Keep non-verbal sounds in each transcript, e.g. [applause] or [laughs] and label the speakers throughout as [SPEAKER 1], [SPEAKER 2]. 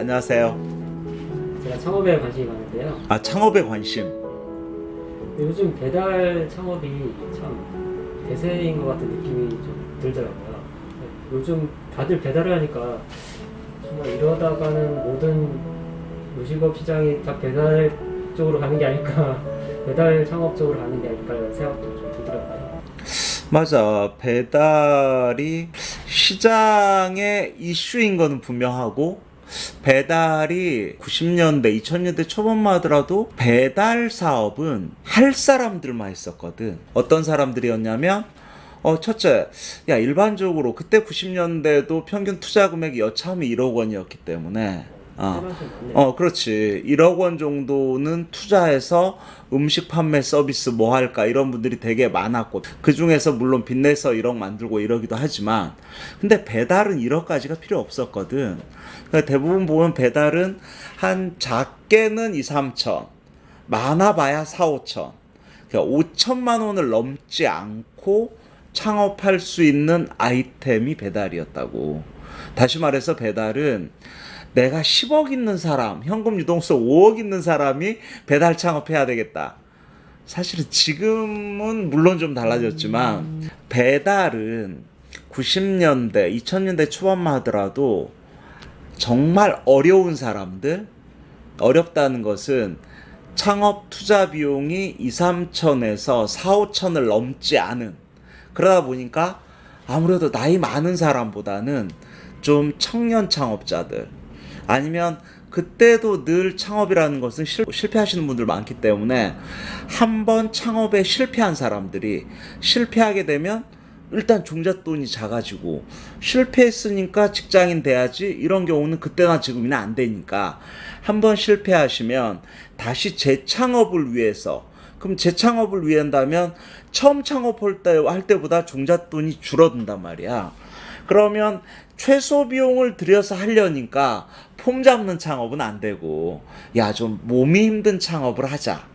[SPEAKER 1] 안녕하세요.
[SPEAKER 2] 제가 창업에 관심이 많은데요.
[SPEAKER 1] 아, 창업에 관심.
[SPEAKER 2] 요즘 배달 창업이 참 대세인 것 같은 느낌이 좀 들더라고요. 요즘 다들 배달을 하니까 정말 이러다가는 모든 요식업 시장이 다 배달 쪽으로 가는 게 아닐까, [laughs] 배달 창업 쪽으로 가는 게 아닐까 이런 생각도 좀 들더라고요.
[SPEAKER 1] 맞아. 배달이 시장의 이슈인 거는 분명하고 배달이 90년대, 2000년대 초반만 하더라도 배달 사업은 할 사람들만 했었거든. 어떤 사람들이었냐면 어, 첫째, 야, 일반적으로 그때 90년대도 평균 투자 금액이 여차하면 1억 원이었기 때문에 어. 어, 그렇지. 1억 원 정도는 투자해서 음식 판매 서비스 뭐 할까 이런 분들이 되게 많았고 그 중에서 물론 빚내서 1억 만들고 이러기도 하지만 근데 배달은 1억까지가 필요 없었거든. 그러니까 대부분 보면 배달은 한 작게는 2, 3천, 많아봐야 4, 5천. 그러니까 5천만 원을 넘지 않고 창업할 수 있는 아이템이 배달이었다고. 다시 말해서 배달은 내가 10억 있는 사람, 현금 유동성 5억 있는 사람이 배달 창업해야 되겠다. 사실은 지금은 물론 좀 달라졌지만 배달은 90년대, 2000년대 초반만 하더라도 정말 어려운 사람들, 어렵다는 것은 창업 투자 비용이 2, 3천에서 4, 5천을 넘지 않은. 그러다 보니까 아무래도 나이 많은 사람보다는 좀 청년 창업자들 아니면 그때도 늘 창업이라는 것은 실, 실패하시는 분들 많기 때문에 한 번 창업에 실패한 사람들이 실패하게 되면 일단 종잣돈이 작아지고 실패했으니까 직장인 돼야지 이런 경우는 그때나 지금이나 안 되니까 한번 실패하시면 다시 재창업을 위해서 그럼 재창업을 위해 한다면 처음 창업할 때, 할 때보다 종잣돈이 줄어든단 말이야. 그러면 최소 비용을 들여서 하려니까 폼 잡는 창업은 안 되고 야 좀 몸이 힘든 창업을 하자.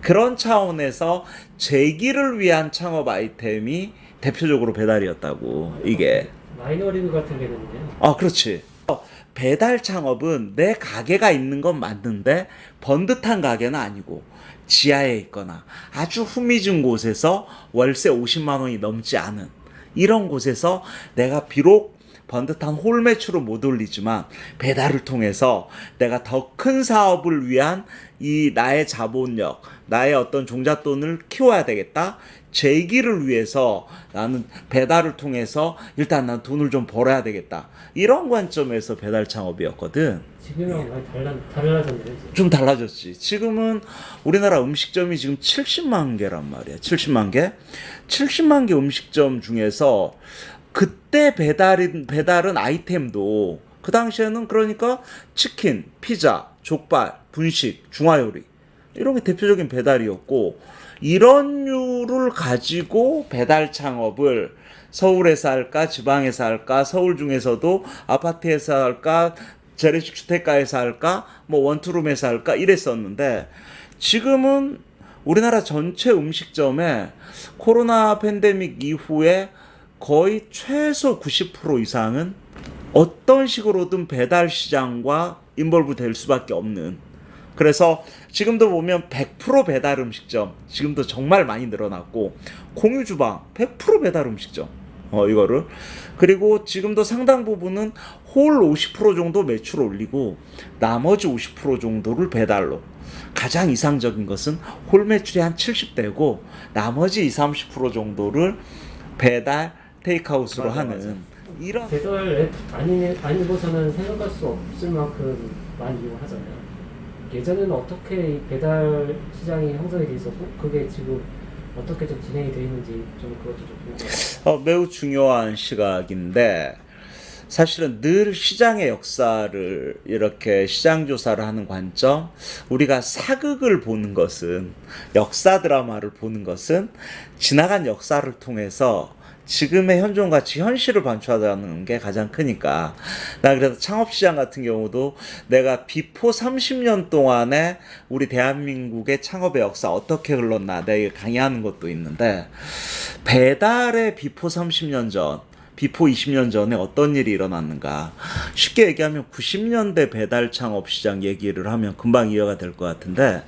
[SPEAKER 1] 그런 차원에서 재기를 위한 창업 아이템이 대표적으로 배달이었다고 이게
[SPEAKER 2] 마이너리그 같은 개념이네요.
[SPEAKER 1] 아 그렇지 어, 배달 창업은 내 가게가 있는 건 맞는데 번듯한 가게는 아니고 지하에 있거나 아주 후미진 곳에서 월세 50만 원이 넘지 않은 이런 곳에서 내가 비록 번듯한 홀 매출을 못 올리지만 배달을 통해서 내가 더 큰 사업을 위한 이 나의 자본력, 나의 어떤 종잣돈을 키워야 되겠다. 재기를 위해서 나는 배달을 통해서 일단 난 돈을 좀 벌어야 되겠다. 이런 관점에서 배달 창업이었거든.
[SPEAKER 2] 지금이랑 많이 달라, 달라졌네요. 이제.
[SPEAKER 1] 좀 달라졌지. 지금은 우리나라 음식점이 지금 70만 개란 말이야. 70만 개. 70만 개 음식점 중에서 그때 배달인 배달은 아이템도 그 당시에는 그러니까 치킨, 피자, 족발, 분식, 중화요리 이런 게 대표적인 배달이었고 이런 류를 가지고 배달 창업을 서울에서 할까 지방에서 할까 서울 중에서도 아파트에서 할까 재래식 주택가에서 할까 뭐 원투룸에서 할까 이랬었는데 지금은 우리나라 전체 음식점에 코로나 팬데믹 이후에 거의 최소 90% 이상은 어떤 식으로든 배달 시장과 involve 될 수밖에 없는. 그래서 지금도 보면 100% 배달 음식점 지금도 정말 많이 늘어났고 공유 주방 100% 배달 음식점 어 이거를. 그리고 지금도 상당 부분은 홀 50% 정도 매출 올리고 나머지 50% 정도를 배달로. 가장 이상적인 것은 홀 매출이 한 70대고 나머지 20, 30% 정도를 배달 테이크아웃으로
[SPEAKER 2] 맞아,
[SPEAKER 1] 하는 이런
[SPEAKER 2] 배달 앱 아니, 아니고서는 생각할 수 없을 만큼 많이 이용하잖아요. 예전에는 어떻게 이 배달 시장이 형성이 돼 있었고 그게 지금 어떻게 좀 진행이 돼 있는지 좀 그것도 좀 궁금해요.
[SPEAKER 1] 어, 매우 중요한 시각인데 사실은 늘 시장의 역사를 이렇게 시장 조사를 하는 관점 우리가 사극을 보는 것은 역사 드라마를 보는 것은 지나간 역사를 통해서 지금의 현존 가치 현실을 반추하자는 게 가장 크니까 나 그래서 창업시장 같은 경우도 내가 before 30년 동안에 우리 대한민국의 창업의 역사 어떻게 흘렀나 내가 강의하는 것도 있는데 배달의 비포 30년 전 비포 20년 전에 어떤 일이 일어났는가. 쉽게 얘기하면 90년대 배달 창업 시장 얘기를 하면 금방 이해가 될 것 같은데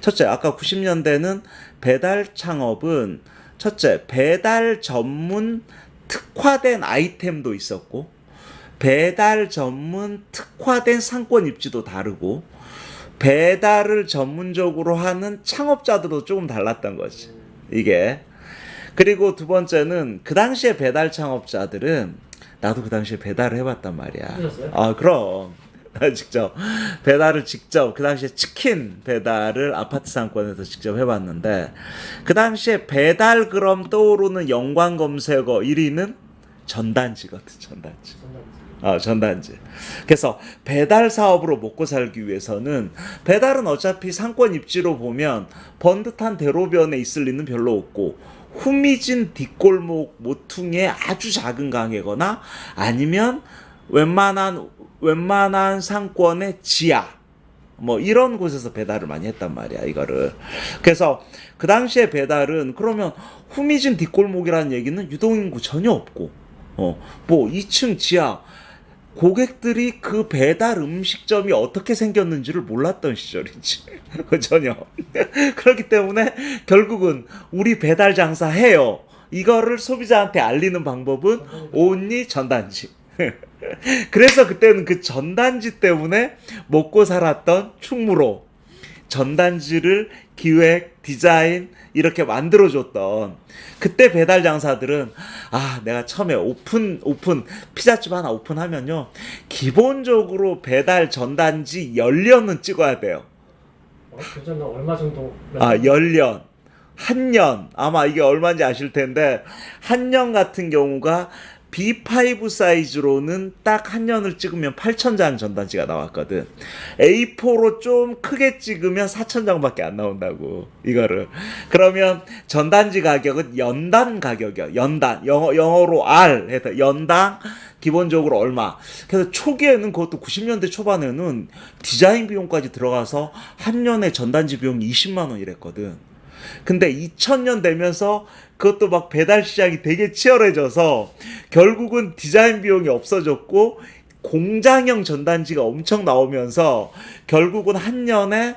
[SPEAKER 1] 첫째 아까 90년대는 배달 창업은 첫째 배달 전문 특화된 아이템도 있었고 배달 전문 특화된 상권 입지도 다르고 배달을 전문적으로 하는 창업자들도 조금 달랐던 거지. 이게. 그리고 두 번째는 그 당시에 배달 창업자들은 나도 그 당시에 배달을 해봤단 말이야. 아 그럼 나 [laughs] 직접 배달을 직접 그 당시에 치킨 배달을 아파트 상권에서 직접 해봤는데 그 당시에 배달 그럼 떠오르는 연관 검색어 1위는 전단지거든 전단지. 어, 전단지. 그래서 배달 사업으로 먹고 살기 위해서는 배달은 어차피 상권 입지로 보면 번듯한 대로변에 있을 리는 별로 없고 후미진 뒷골목 모퉁이의 아주 작은 가게거나 아니면 웬만한 웬만한 상권의 지하 뭐 이런 곳에서 배달을 많이 했단 말이야 이거를 그래서 그 당시에 배달은 그러면 후미진 뒷골목이라는 얘기는 유동인구 전혀 없고 어 뭐 2층 지하 고객들이 그 배달 음식점이 어떻게 생겼는지를 몰랐던 시절이지. [laughs] 전혀. [laughs] 그렇기 때문에 결국은 우리 배달 장사 해요. 이거를 소비자한테 알리는 방법은 only 전단지. [laughs] [laughs] 그래서 그때는 그 전단지 때문에 먹고 살았던 충무로. 전단지를 기획, 디자인 이렇게 만들어줬던. 그때 배달 장사들은 아 내가 처음에 오픈 오픈 피자집 하나 오픈하면요. 기본적으로 배달 전단지 열 연은 찍어야 돼요.
[SPEAKER 2] 어, 교전은 얼마 정도?
[SPEAKER 1] 아 열년 한 년. 아마 이게 얼마인지 아실 텐데 한 년 같은 경우가 B5 사이즈로는 딱 한 년을 찍으면 8,000장 전단지가 나왔거든. A4로 좀 크게 찍으면 4,000장밖에 안 나온다고. 이거를. 그러면 전단지 가격은 연단 가격이야. 연단. 영어, 영어로 R 해서 연당 기본적으로 얼마. 그래서 초기에는 그것도 90년대 초반에는 디자인 비용까지 들어가서 한 년에 전단지 비용이 20만 원 이랬거든. 근데 2000년 되면서 그것도 막 배달 시장이 되게 치열해져서 결국은 디자인 비용이 없어졌고 공장형 전단지가 엄청 나오면서 결국은 한 년에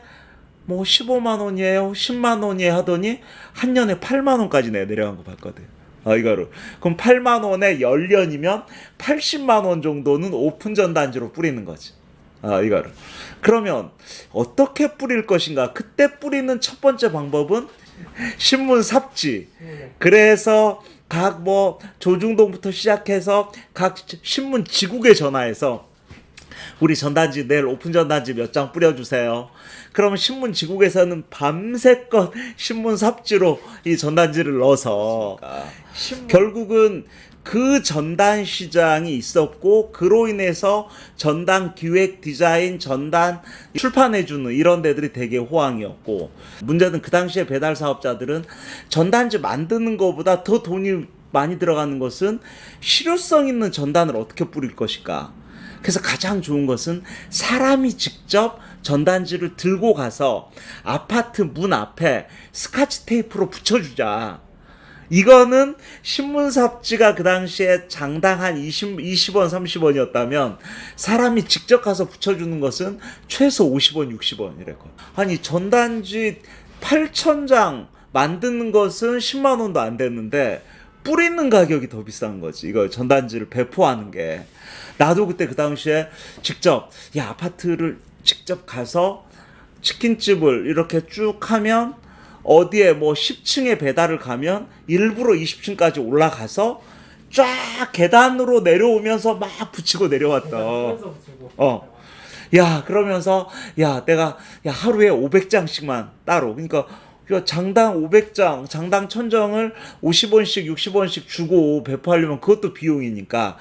[SPEAKER 1] 뭐 15만 원이에요, 10만 원이에요 하더니 한 년에 8만 원까지 내 내려간 거 봤거든. 아 이거를 그럼 8만 원에 10년이면 80만 원 정도는 오픈 전단지로 뿌리는 거지. 아 이거를 그러면 어떻게 뿌릴 것인가? 그때 뿌리는 첫 번째 방법은 신문 삽지.
[SPEAKER 2] 네.
[SPEAKER 1] 그래서 각 뭐 조중동부터 시작해서 각 신문 지국에 전화해서 우리 전단지 내일 오픈 전단지 몇 장 뿌려주세요. 그러면 신문 지국에서는 밤새껏 신문 삽지로 이 전단지를 넣어서 결국은 그 전단 시장이 있었고 그로 인해서 전단 기획 디자인 전단 출판해주는 이런 데들이 되게 호황이었고 문제는 그 당시에 배달 사업자들은 전단지 만드는 것보다 더 돈이 많이 들어가는 것은 실효성 있는 전단을 어떻게 뿌릴 것일까 그래서 가장 좋은 것은 사람이 직접 전단지를 들고 가서 아파트 문 앞에 스카치 테이프로 붙여주자. 이거는 신문 삽지가 그 당시에 장당 한 20, 20원, 30원이었다면 사람이 직접 가서 붙여주는 것은 최소 50원, 60원이랬거든. 아니, 전단지 8,000장 만드는 것은 10만 원도 안 됐는데 뿌리는 가격이 더 비싼 거지. 이거 전단지를 배포하는 게. 나도 그때 그 당시에 직접 야 아파트를 직접 가서 치킨집을 이렇게 쭉 하면 어디에 뭐 10층에 배달을 가면 일부러 20층까지 올라가서 쫙 계단으로 내려오면서 막 붙이고 내려왔던. 어. 야, 그러면서, 야, 내가, 야, 하루에 500장씩만 따로. 그러니까, 야, 장당 500장, 장당 1000장을 50원씩, 60원씩 주고 배포하려면 그것도 비용이니까,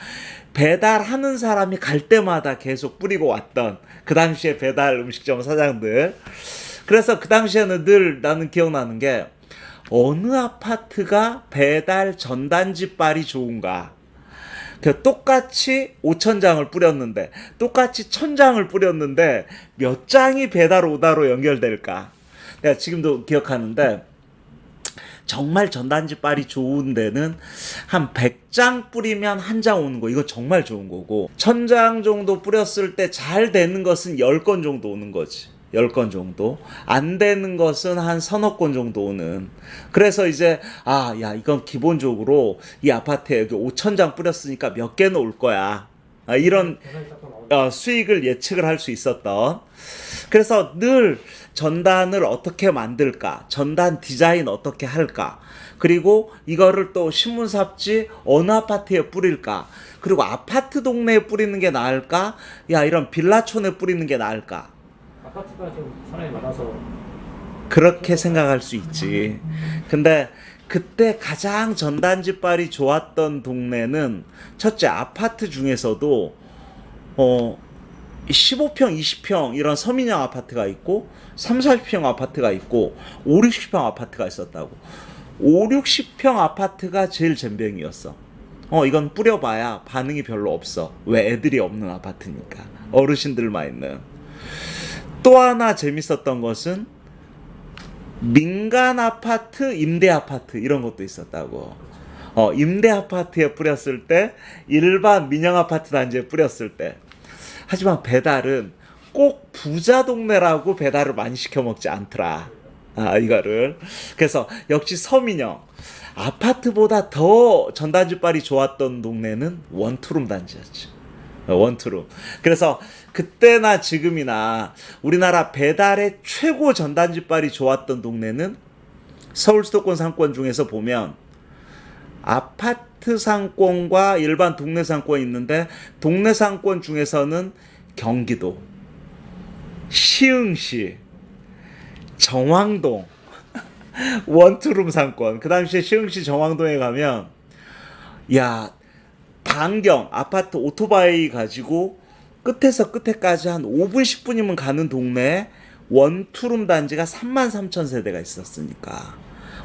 [SPEAKER 1] 배달하는 사람이 갈 때마다 계속 뿌리고 왔던 그 당시에 배달 음식점 사장들. 그래서 그 당시에는 늘 나는 기억나는 게, 어느 아파트가 배달 전단지빨이 좋은가. 그 똑같이 5천 장을 뿌렸는데 똑같이 천 장을 뿌렸는데 몇 장이 배달 오다로 연결될까? 내가 지금도 기억하는데 정말 전단지 빨이 좋은 데는 한 100장 뿌리면 한 장 오는 거 이거 정말 좋은 거고 1000장 정도 뿌렸을 때 잘 되는 것은 10건 정도 오는 거지 10건 정도? 안 되는 것은 한 서너 건 정도 오는. 그래서 이제 아 야 이건 기본적으로 이 아파트에 여기 5천장 뿌렸으니까 몇 개는 올 거야. 아, 이런 어, 수익을 예측을 할 수 있었던. 그래서 늘 전단을 어떻게 만들까? 전단 디자인 어떻게 할까? 그리고 이거를 또 신문삽지 어느 아파트에 뿌릴까? 그리고 아파트 동네에 뿌리는 게 나을까? 야 이런 빌라촌에 뿌리는 게 나을까
[SPEAKER 2] 아파트가 좀 사람이 많아서
[SPEAKER 1] 그렇게 생각할 수 있지. 근데 그때 가장 전단지빨이 좋았던 동네는 첫째 아파트 중에서도 어 15평, 20평 이런 서민형 아파트가 있고 3, 40평 아파트가 있고 5, 60평 아파트가 있었다고. 5, 60평 아파트가 제일 잼병이었어. 어 이건 뿌려봐야 반응이 별로 없어. 왜 애들이 없는 아파트니까. 어르신들만 있는. 또 하나 재밌었던 것은 민간 아파트, 임대 아파트 이런 것도 있었다고. 어, 임대 아파트에 뿌렸을 때 일반 민영 아파트 단지에 뿌렸을 때. 하지만 배달은 꼭 부자 동네라고 배달을 많이 시켜 먹지 않더라. 아, 이거를. 그래서 역시 서민영 아파트보다 더 전단지빨이 좋았던 동네는 원투룸 단지였지. 어, 원투룸. 그래서 그때나 지금이나 우리나라 배달의 최고 전단지빨이 좋았던 동네는 서울 수도권 상권 중에서 보면 아파트 상권과 일반 동네 상권이 있는데 동네 상권 중에서는 경기도, 시흥시, 정왕동, [laughs] 원투룸 상권. 그 당시에 시흥시 정왕동에 가면 야 반경 아파트 오토바이 가지고 끝에서 끝에까지 한 5분 10분이면 가는 동네에 원투룸 단지가 3만 3천 세대가 있었으니까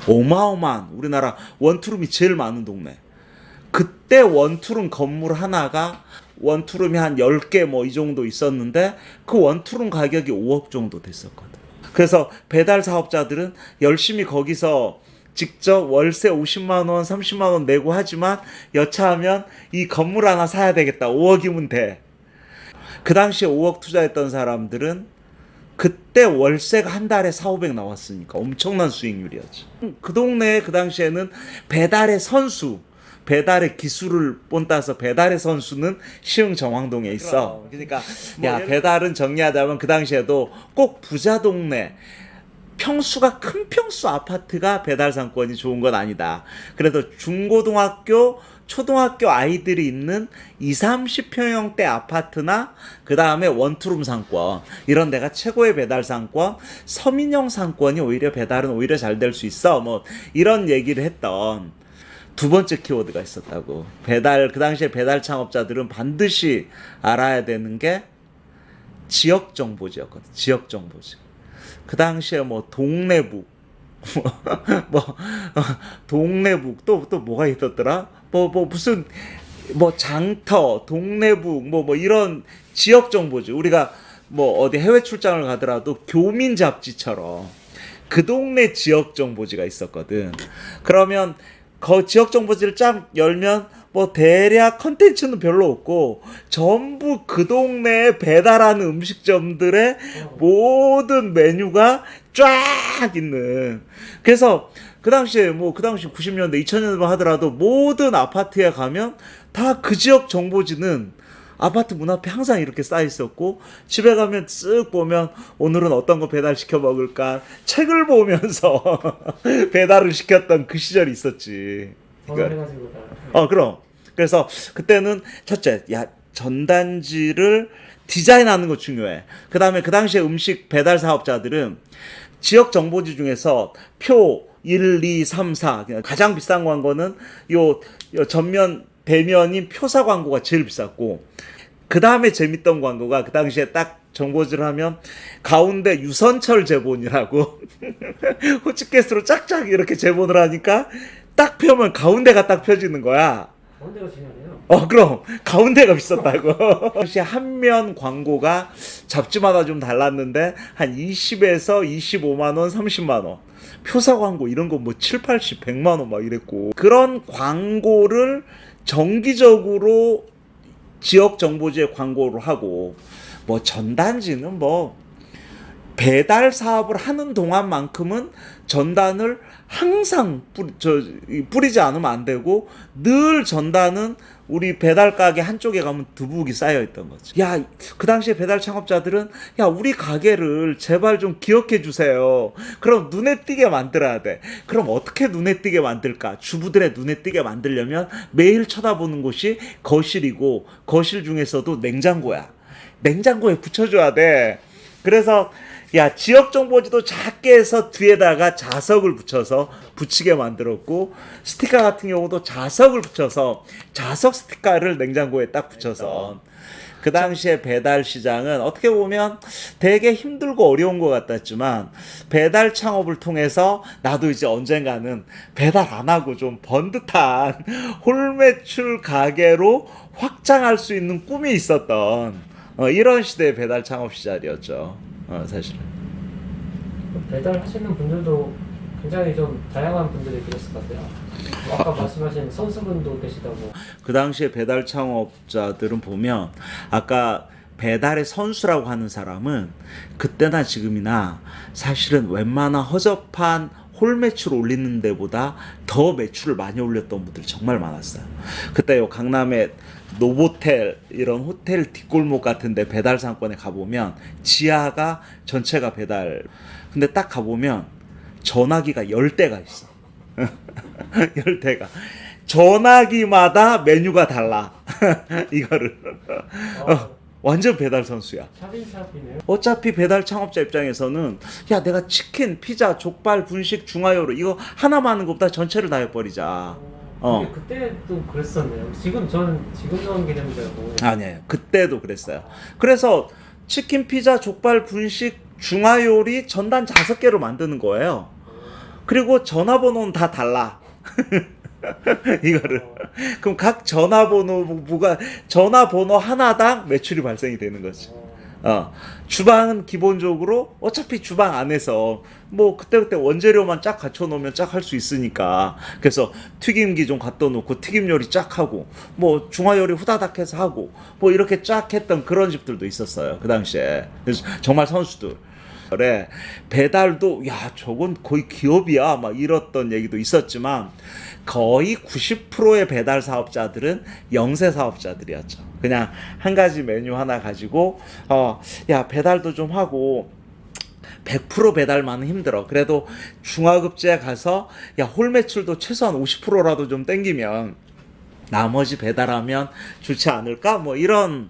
[SPEAKER 1] 어마어마한 우리나라 원투룸이 제일 많은 동네. 그때 원투룸 건물 하나가 원투룸이 한 10개 뭐 이 정도 있었는데 그 원투룸 가격이 5억 정도 됐었거든. 그래서 배달 사업자들은 열심히 거기서 직접 월세 50만 원, 30만 원 내고 하지만 여차하면 이 건물 하나 사야 되겠다. 5억이면 돼. 그 당시에 5억 투자했던 사람들은 그때 월세가 한 달에 4, 500 나왔으니까 엄청난 수익률이었지. 그 동네에 그 당시에는 배달의 선수, 배달의 기술을 본따서 배달의 선수는 시흥 정왕동에 있어. 그러니까 야 배달은 정리하자면 그 당시에도 꼭 부자 동네 평수가 큰 평수 아파트가 배달 상권이 좋은 건 아니다. 그래도 중고등학교, 초등학교 아이들이 있는 2, 30평형대 아파트나 그 다음에 원투룸 상권 이런 데가 최고의 배달 상권, 서민형 상권이 오히려 배달은 오히려 잘 될 수 있어. 뭐 이런 얘기를 했던 두 번째 키워드가 있었다고. 배달 그 당시에 배달 창업자들은 반드시 알아야 되는 게 지역 정보지였거든. 지역 정보지. 그 당시에 뭐 동네북 [laughs] 뭐 어, 동네북 또또 뭐가 있었더라? 뭐뭐 무슨 뭐 장터, 동네북 뭐뭐 이런 지역 정보지. 우리가 뭐 어디 해외 출장을 가더라도 교민 잡지처럼 그 동네 지역 정보지가 있었거든. 그러면 그 지역 정보지를 쫙 열면 뭐 대략 컨텐츠는 별로 없고 전부 그 동네에 배달하는 음식점들의 모든 메뉴가 쫙 있는. 그래서 그 당시에 뭐 그 당시 90년대 2000년대 하더라도 모든 아파트에 가면 다 그 지역 정보지는 아파트 문 앞에 항상 이렇게 쌓여 있었고 집에 가면 쓱 보면 오늘은 어떤 거 배달 시켜 먹을까 책을 보면서 [laughs] 배달을 시켰던 그 시절이 있었지.
[SPEAKER 2] 다
[SPEAKER 1] 어, 그럼. 그래서 그때는 첫째, 야, 전단지를 디자인하는 거 중요해. 그 다음에 그 당시에 음식 배달 사업자들은 지역 정보지 중에서 표 1, 2, 3, 4. 가장 비싼 광고는 요, 요 전면, 대면인 표사 광고가 제일 비쌌고, 그 다음에 재밌던 광고가 그 당시에 딱 정보지를 하면 가운데 유선철 제본이라고 [laughs] 호치케스로 짝짝 이렇게 제본을 하니까 딱 펴면 가운데가 딱 펴지는 거야.
[SPEAKER 2] 가운데가 중요하네요.
[SPEAKER 1] 어 그럼 가운데가 비쌌다고. 당시 [laughs] 한 면 광고가 잡지마다 좀 달랐는데 한 20에서 25만 원, 30만 원. 표사 광고 이런 거 뭐 7, 80, 100만 원 막 이랬고 그런 광고를 정기적으로 지역 정보지에 광고를 하고 뭐 전단지는 뭐 배달 사업을 하는 동안만큼은 전단을 항상 뿌리, 저, 이, 뿌리지 않으면 안 되고 늘 전단은 우리 배달 가게 한쪽에 가면 두둑이 쌓여 있던 거지. 야, 그 당시에 배달 창업자들은 야, 우리 가게를 제발 좀 기억해 주세요. 그럼 눈에 띄게 만들어야 돼. 그럼 어떻게 눈에 띄게 만들까? 주부들의 눈에 띄게 만들려면 매일 쳐다보는 곳이 거실이고 거실 중에서도 냉장고야. 냉장고에 붙여줘야 돼. 그래서 야 지역 정보지도 작게 해서 뒤에다가 자석을 붙여서 붙이게 만들었고 스티커 같은 경우도 자석을 붙여서 자석 스티커를 냉장고에 딱 붙여서 그 당시에 배달 시장은 어떻게 보면 되게 힘들고 어려운 것 같았지만 배달 창업을 통해서 나도 이제 언젠가는 배달 안 하고 좀 번듯한 [laughs] 홀매출 가게로 확장할 수 있는 꿈이 있었던 어, 이런 시대의 배달 창업 시절이었죠. 어, 사실은.
[SPEAKER 2] 배달 하시는 분들도 굉장히 좀 다양한 분들이 계셨을 것 같아요. 뭐 아까 말씀하신 선수분도 계시다고.
[SPEAKER 1] 그 당시에 배달 창업자들은 보면 아까 배달의 선수라고 하는 사람은 그때나 지금이나 사실은 웬만한 허접한 홀 매출 올리는 데보다 더 매출을 많이 올렸던 분들이 정말 많았어요. 그때 요 강남에 노보텔 이런 호텔 뒷골목 같은데 배달 상권에 가보면 지하가 전체가 배달. 근데 딱 가보면 전화기가 열 대가 있어. [laughs] 열 대가. 전화기마다 메뉴가 달라. [laughs] 이거를.
[SPEAKER 2] 아,
[SPEAKER 1] 완전 배달 선수야. 어차피 배달 창업자 입장에서는 야 내가 치킨, 피자, 족발, 분식, 중화요리 이거 하나만 하는 것보다 전체를 다 해버리자. 어.
[SPEAKER 2] 그때도 그랬었네요. 지금 저는 지금 나온 개념이라고.
[SPEAKER 1] 아니에요. 그때도 그랬어요. 그래서 치킨, 피자, 족발, 분식, 중화요리 전단 다섯 개로 만드는 거예요. 그리고 전화번호는 다 달라. [laughs] 이거를. 그럼 각 전화번호가 전화번호 하나당 매출이 발생이 되는 거지. 어, 주방은 기본적으로 어차피 주방 안에서 뭐 그때그때 원재료만 쫙 갖춰 놓으면 쫙 할 수 있으니까. 그래서 튀김기 좀 갖다 놓고 튀김 요리 쫙 하고 뭐 중화 요리 후다닥 해서 하고 뭐 이렇게 쫙 했던 그런 집들도 있었어요 그 당시에. 그래서 정말 선수들 그래 배달도 야 저건 거의 기업이야 막 이랬던 얘기도 있었지만 거의 90%의 배달 사업자들은 영세 사업자들이었죠. 그냥 한 가지 메뉴 하나 가지고 어 야 배달도 좀 하고 100% 배달만은 힘들어. 그래도 중화급제에 가서 야 홀 매출도 최소한 50%라도 좀 땡기면 나머지 배달하면 좋지 않을까? 뭐 이런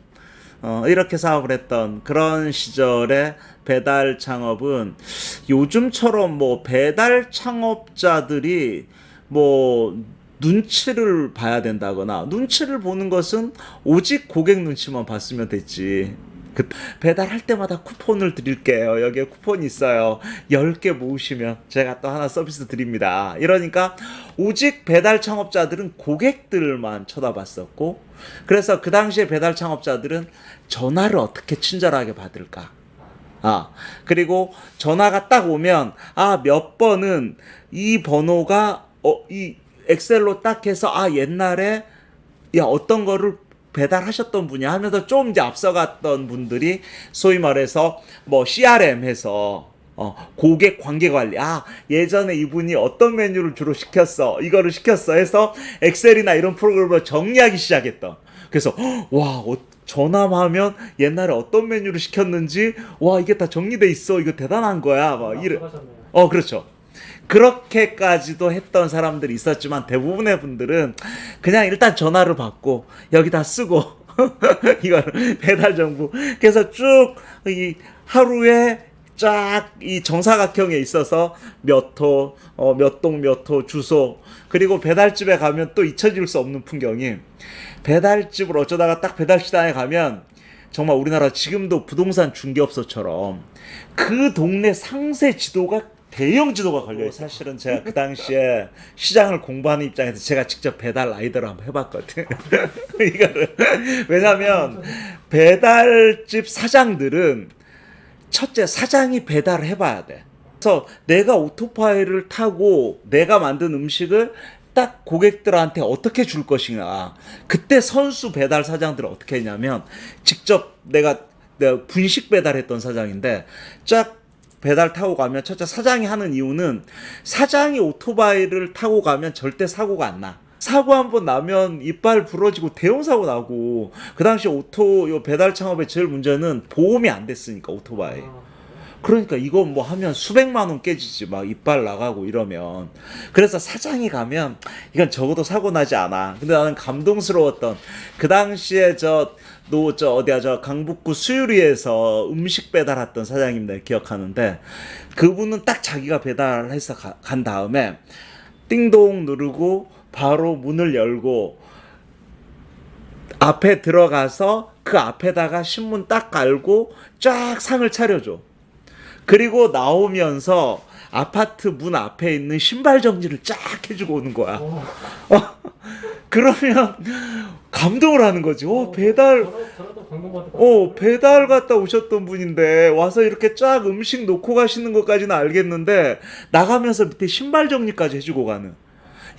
[SPEAKER 1] 어, 이렇게 사업을 했던 그런 시절에 배달 창업은 요즘처럼 뭐 배달 창업자들이 뭐 눈치를 봐야 된다거나 눈치를 보는 것은 오직 고객 눈치만 봤으면 됐지. 그 배달할 때마다 쿠폰을 드릴게요. 여기에 쿠폰이 있어요. 10개 모으시면 제가 또 하나 서비스 드립니다. 이러니까 오직 배달 창업자들은 고객들만 쳐다봤었고 그래서 그 당시에 배달 창업자들은 전화를 어떻게 친절하게 받을까? 아, 그리고 전화가 딱 오면, 아, 몇 번은 이 번호가, 어, 이 엑셀로 딱 해서, 아, 옛날에, 야, 어떤 거를 배달하셨던 분이 하면서 좀 이제 앞서갔던 분들이 소위 말해서 뭐 CRM 해서 어, 고객 관계 관리. 아, 예전에 이분이 어떤 메뉴를 주로 시켰어. 이거를 시켰어. 해서 엑셀이나 이런 프로그램을 정리하기 시작했던. 그래서, 헉, 와, 어, 전화하면 옛날에 어떤 메뉴를 시켰는지, 와, 이게 다 정리돼 있어. 이거 대단한 거야. 막 이래.
[SPEAKER 2] 하셨네요.
[SPEAKER 1] 어, 그렇죠. 그렇게까지도 했던 사람들이 있었지만 대부분의 분들은 그냥 일단 전화를 받고 여기다 쓰고 [laughs] 이걸 배달 정보 그래서 쭉 이 하루에 쫙 이 정사각형에 있어서 몇 호, 어, 몇 동, 몇 호, 주소 그리고 배달집에 가면 또 잊혀질 수 없는 풍경이 배달집을 어쩌다가 딱 배달시장에 가면 정말 우리나라 지금도 부동산 중개업소처럼 그 동네 상세 지도가 대형 지도가 걸려요. 사실은 제가 그 당시에 시장을 공부하는 입장에서 제가 직접 배달 라이더를 한번 해봤거든. [laughs] 이거를 왜냐하면 배달집 사장들은 첫째 사장이 배달을 해봐야 돼. 그래서 내가 오토바이를 타고 내가 만든 음식을 딱 고객들한테 어떻게 줄 것이냐. 그때 선수 배달 사장들은 어떻게 했냐면 직접 내가, 내가 분식 배달했던 사장인데 쫙 배달 타고 가면 첫째 사장이 하는 이유는 사장이 오토바이를 타고 가면 절대 사고가 안 나. 사고 한 번 나면 이빨 부러지고 대형 사고 나고 그 당시 오토 요 배달 창업의 제일 문제는 보험이 안 됐으니까 오토바이.
[SPEAKER 2] 아,
[SPEAKER 1] 그러니까 이거 뭐 하면 수백만 원 깨지지 막 이빨 나가고 이러면 그래서 사장이 가면 이건 적어도 사고 나지 않아 근데 나는 감동스러웠던 그 당시에 저 노저 어디야 저 강북구 수유리에서 음식 배달했던 사장님 내가 기억하는데 그분은 딱 자기가 배달해서 가- 간 다음에 띵동 누르고 바로 문을 열고 앞에 들어가서 그 앞에다가 신문 딱 깔고 쫙 상을 차려줘. 그리고 나오면서 아파트 문 앞에 있는 신발 정리를 쫙 해주고 오는 거야.
[SPEAKER 2] 어,
[SPEAKER 1] 그러면 감동을 하는 거지. 오, 배달,
[SPEAKER 2] 방금 받을 것
[SPEAKER 1] 어, 배달 갔다 오셨던 분인데 와서 이렇게 쫙 음식 놓고 가시는 것까지는 알겠는데 나가면서 밑에 신발 정리까지 해주고 가는.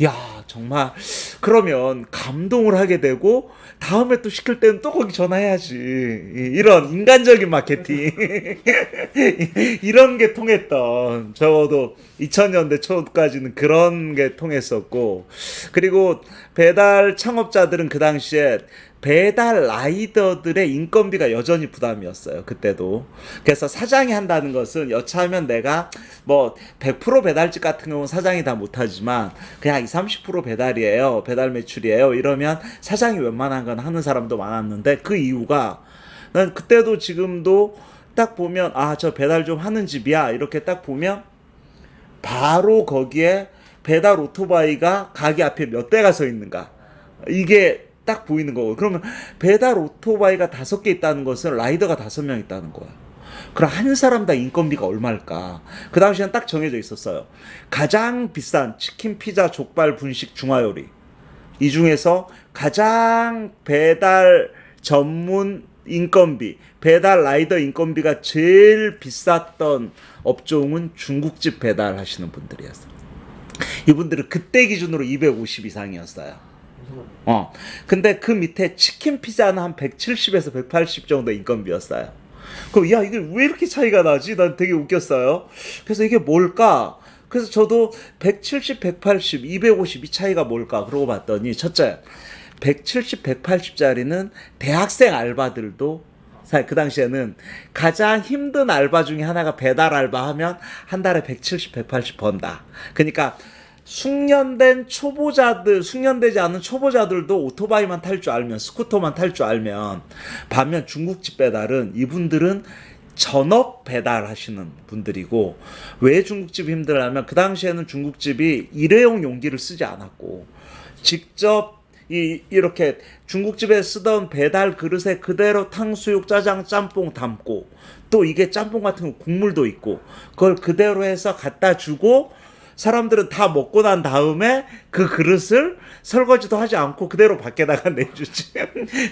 [SPEAKER 1] 야, 정말 그러면 감동을 하게 되고 다음에 또 시킬 때는 또 거기 전화해야지. 이- 이런 인간적인 마케팅. [laughs] 이런 게 통했던 적어도 2000년대 초까지는 그런 게 통했었고 그리고 배달 창업자들은 그 당시에 배달 라이더들의 인건비가 여전히 부담이었어요. 그때도. 그래서 사장이 한다는 것은 여차하면 내가 뭐 100% 배달집 같은 경우는 사장이 다 못하지만 그냥 20, 30% 배달이에요. 배달 매출이에요. 이러면 사장이 웬만한 건 하는 사람도 많았는데 그 이유가 난 그때도 지금도 딱 보면 아 저 배달 좀 하는 집이야 이렇게 딱 보면 바로 거기에 배달 오토바이가 가게 앞에 몇 대가 서 있는가 이게 딱 보이는 거고 그러면 배달 오토바이가 다섯 개 있다는 것은 라이더가 다섯 명 있다는 거야. 그럼 한 사람당 인건비가 얼마일까? 그 당시엔 딱 정해져 있었어요. 가장 비싼 치킨, 피자, 족발, 분식, 중화요리. 이 중에서 가장 배달 전문 인건비, 배달 라이더 인건비가 제일 비쌌던 업종은 중국집 배달 하시는 분들이었어요. 이분들은 그때 기준으로 250 이상이었어요. 어. 근데 그 밑에 치킨 피자는 한 170에서 180 정도 인건비였어요. 그럼 야 이게 왜 이렇게 차이가 나지? 난 되게 웃겼어요. 그래서 이게 뭘까? 그래서 저도 170, 180, 250 이 차이가 뭘까? 그러고 봤더니 첫째 170, 180짜리는 대학생 알바들도 그 당시에는 가장 힘든 알바 중에 하나가 배달 알바 하면 한 달에 170, 180 번다. 그러니까 숙련된 초보자들, 숙련되지 않은 초보자들도 오토바이만 탈 줄 알면, 스쿠터만 탈 줄 알면, 반면 중국집 배달은 이분들은 전업 배달하시는 분들이고, 왜 중국집이 힘들냐면, 그 당시에는 중국집이 일회용 용기를 쓰지 않았고, 직접 이 이렇게 중국집에 쓰던 배달 그릇에 그대로 탕수육, 짜장, 짬뽕 담고 또 이게 짬뽕 같은 거 국물도 있고 그걸 그대로 해서 갖다 주고 사람들은 다 먹고 난 다음에 그 그릇을 설거지도 하지 않고 그대로 밖에다가 [laughs] 내주지.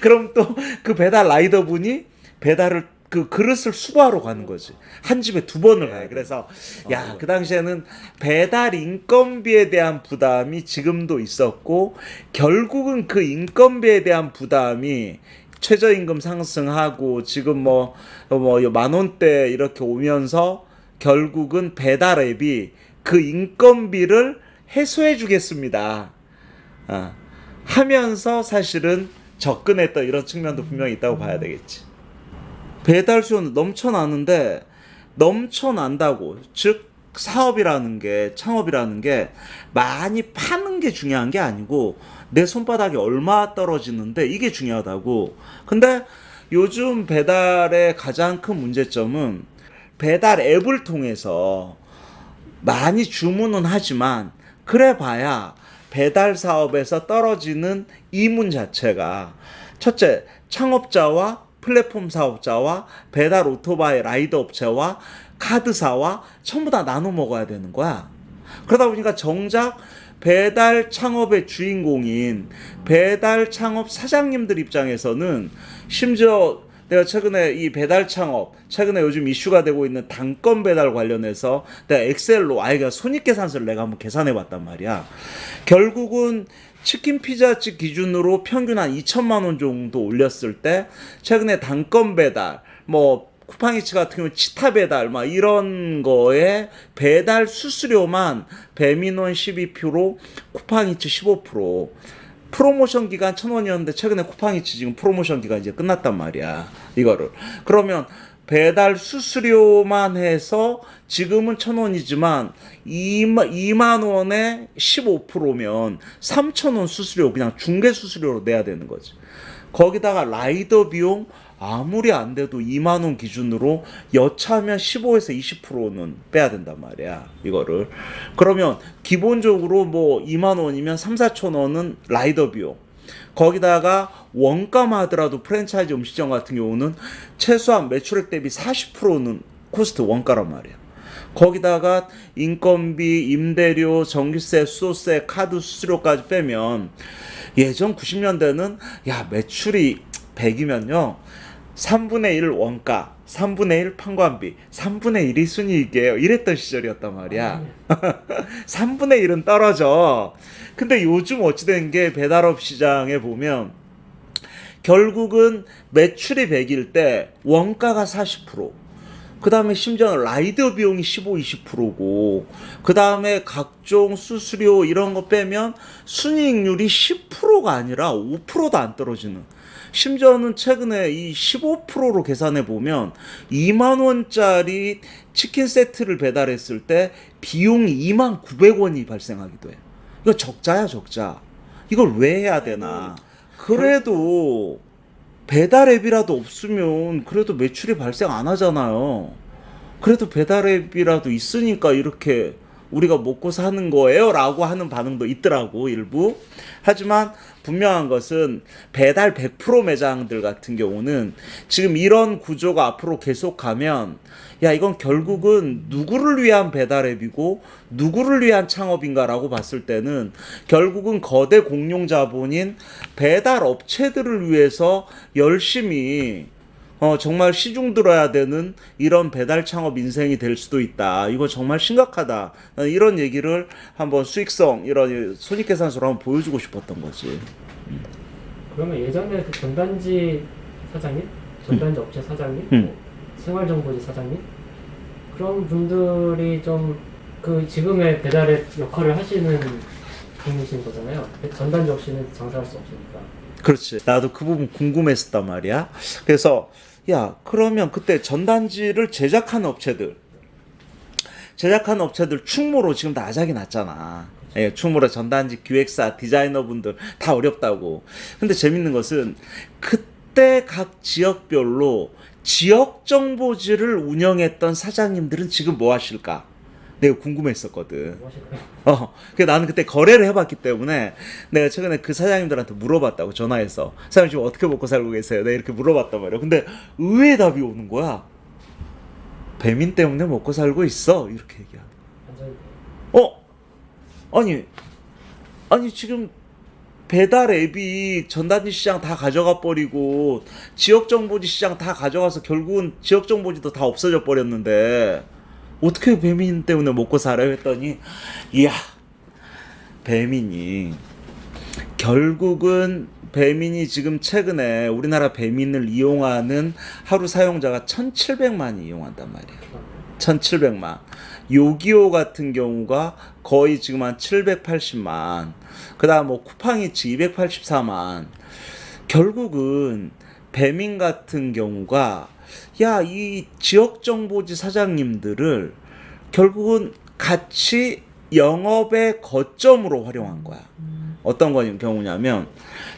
[SPEAKER 1] 그럼 또 그 배달 라이더 분이 배달을 그 그릇을 수거하러 가는 거지. 한 집에 두 번을 가요. 그래서 야, 그 당시에는 배달 인건비에 대한 부담이 지금도 있었고 결국은 그 인건비에 대한 부담이 최저임금 상승하고 지금 뭐 뭐 만 원대 이렇게 오면서 결국은 배달 앱이 그 인건비를 해소해 주겠습니다. 아, 하면서 사실은 접근했던 이런 측면도 분명히 있다고 봐야 되겠지. 배달 수요는 넘쳐나는데 넘쳐난다고 즉 사업이라는 게 창업이라는 게 많이 파는 게 중요한 게 아니고 내 손바닥에 얼마 떨어지는데 이게 중요하다고. 근데 요즘 배달의 가장 큰 문제점은 배달 앱을 통해서 많이 주문은 하지만 그래 봐야 배달 사업에서 떨어지는 이문 자체가 첫째 창업자와 플랫폼 사업자와 배달 오토바이 라이더 업체와 카드사와 전부 다 나눠 먹어야 되는 거야. 그러다 보니까 정작 배달 창업의 주인공인 배달 창업 사장님들 입장에서는 심지어 내가 최근에 이 배달 창업, 최근에 요즘 이슈가 되고 있는 단건 배달 관련해서 내가 엑셀로 아이가 손익계산서를 내가 한번 계산해 봤단 말이야. 결국은 치킨 피자집 기준으로 평균 한 2천만 원 정도 올렸을 때 최근에 단건 배달 뭐 쿠팡이츠 같은 경우 치타 배달 막 이런 거에 배달 수수료만 배민원 12% 쿠팡이츠 15% 프로모션 기간 천 원이었는데 최근에 쿠팡이츠 지금 프로모션 기간 이제 끝났단 말이야 이거를 그러면 배달 수수료만 해서 지금은 천 원이지만 2만, 2만 원에 15%면 3천 원 수수료 그냥 중개 수수료로 내야 되는 거지 거기다가 라이더 비용 아무리 안 돼도 2만 원 기준으로 여차하면 15에서 20%는 빼야 된단 말이야. 이거를. 그러면 기본적으로 뭐 2만 원이면 3, 4천 원은 라이더 비용. 거기다가 원가만 하더라도 프랜차이즈 음식점 같은 경우는 최소한 매출액 대비 40%는 코스트 원가란 말이야. 거기다가 인건비, 임대료, 전기세, 수도세, 카드 수수료까지 빼면 예전 90년대는 야 매출이 100이면요 3분의 1 원가, 3분의 1 판관비, 3분의 1이 순이익이에요. 이랬던 시절이었단 말이야. [laughs] 3분의 1은 떨어져. 근데 요즘 어찌된 게 배달업 시장에 보면 결국은 매출이 100일 때 원가가 40%. 그 다음에 심지어 라이더 비용이 15, 20%고, 그 다음에 각종 수수료 이런 거 빼면 순이익률이 10%가 아니라 5%도 안 떨어지는. 심지어는 최근에 이 15%로 계산해 보면 2만 원짜리 치킨 세트를 배달했을 때 비용이 2만 900원이 발생하기도 해. 이거 적자야, 적자. 이걸 왜 해야 되나? 그래도 배달 앱이라도 없으면 그래도 매출이 발생 안 하잖아요. 그래도 배달 앱이라도 있으니까 이렇게 우리가 먹고 사는 거예요? 라고 하는 반응도 있더라고 일부. 하지만 분명한 것은 배달 100% 매장들 같은 경우는 지금 이런 구조가 앞으로 계속 가면 야 이건 결국은 누구를 위한 배달 앱이고 누구를 위한 창업인가 라고 봤을 때는 결국은 거대 공룡 자본인 배달 업체들을 위해서 열심히 어, 정말 시중 들어야 되는 이런 배달 창업 인생이 될 수도 있다. 이거 정말 심각하다. 나는 이런 얘기를 한번 수익성, 이런 손익계산서로 한번 보여주고 싶었던 거지.
[SPEAKER 2] 그러면 예전에 그 전단지 사장님, 전단지 업체 사장님,
[SPEAKER 1] 음.
[SPEAKER 2] 뭐 생활정보지 사장님 그런 분들이 좀 그 지금의 배달의 역할을 하시는 분이신 거잖아요. 전단지 없이는 장사할 수 없으니까.
[SPEAKER 1] 그렇지. 나도 그 부분 궁금했었단 말이야. 그래서, 야, 그러면 그때 전단지를 제작하는 업체들, 제작하는 업체들 충무로 지금 다 아작이 났잖아. 예, 충무로 전단지 기획사, 디자이너분들 다 어렵다고. 근데 재밌는 것은 그때 각 지역별로 지역 정보지를 운영했던 사장님들은 지금 뭐 하실까? 내가 궁금했었거든. 어, 그 나는 그때 거래를 해봤기 때문에 내가 최근에 그 사장님들한테 물어봤다고 전화해서 사장님 지금 어떻게 먹고 살고 계세요? 내가 이렇게 물어봤단 말이야. 근데 의외의 답이 오는 거야. 배민 때문에 먹고 살고 있어. 이렇게 얘기하는. 어? 아니, 아니 지금 배달 앱이 전단지 시장 다 가져가 버리고 지역 정보지 시장 다 가져가서 결국은 지역 정보지도 다 없어져 버렸는데 어떻게 배민 때문에 먹고 살아요 했더니 이야 배민이 결국은 배민이 지금 최근에 우리나라 배민을 이용하는 하루 사용자가 1,700만이 이용한단 말이에요. 1700만. 요기요 같은 경우가 거의 지금 한 780만. 그 다음 뭐 쿠팡이츠 284만. 결국은 배민 같은 경우가 야, 이 지역정보지 사장님들을 결국은 같이 영업의 거점으로 활용한 거야. 어떤 거 경우냐면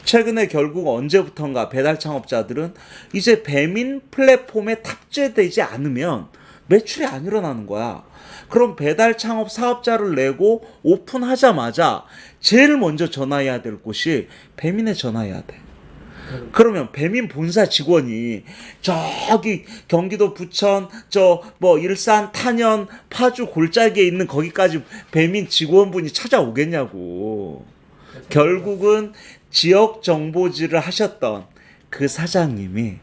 [SPEAKER 1] 최근에 결국 언제부턴가 배달 창업자들은 이제 배민 플랫폼에 탑재되지 않으면 매출이 안 일어나는 거야. 그럼 배달 창업 사업자를 내고 오픈하자마자 제일 먼저 전화해야 될 곳이 배민에 전화해야 돼. 그러면 배민 본사 직원이 저기 경기도 부천 저 뭐 일산 탄현 파주 골짜기에 있는 거기까지 배민 직원분이 찾아오겠냐고. 결국은 지역 정보지를 하셨던 그 사장님이